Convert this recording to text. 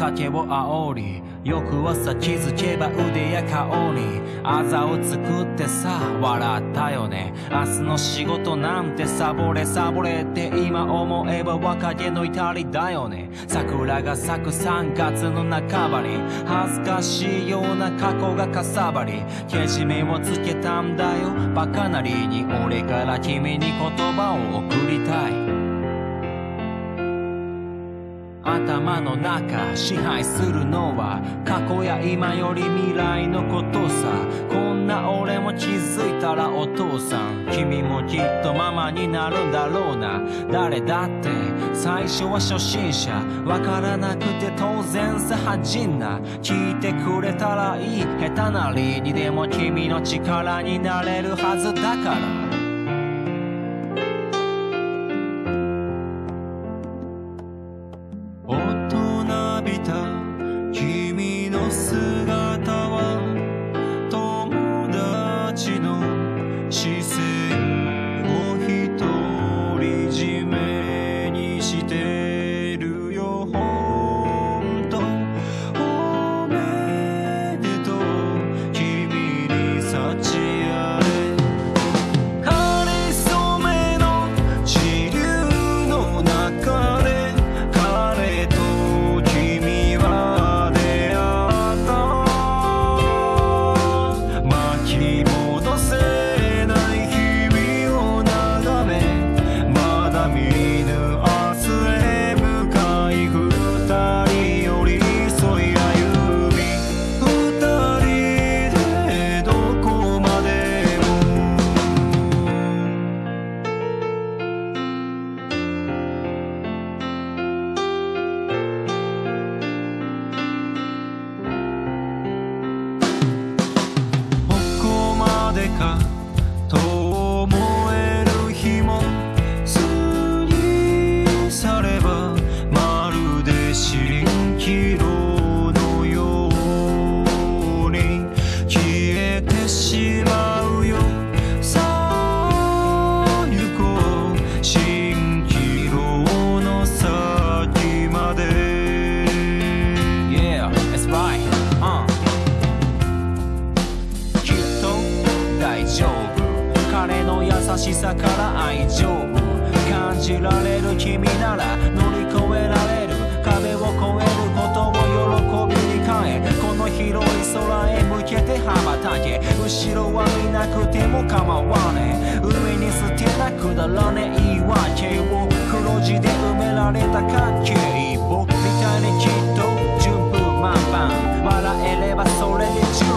酒を煽り翌朝気づけば腕や顔にあざを作ってさ笑ったよね。明日の仕事なんてサボれサボれって今思えば若気の至りだよね。桜が咲く3月の半ばに恥ずかしいような過去がかさばりけじめをつけたんだよ。バカなりに俺から君に言葉を送りたい。頭の中支配するのは過去や今より未来のことさ。こんな俺も気づいたらお父さん。君もきっとママになるんだろうな。誰だって最初は初心者。わからなくて当然さ。恥じんな聞いてくれたらいい下手なりにでも君の力になれるはずだから。keep 가 しさから愛情感じられる君なら乗り越えられる壁を越えることを喜びに変えこの広い空へ向けて羽ばたけ後ろは見なくても構わねえ海に捨てなくだらねえ言い訳を黒字で埋められた関係僕みたいにきっと順風満帆。笑えればそれで十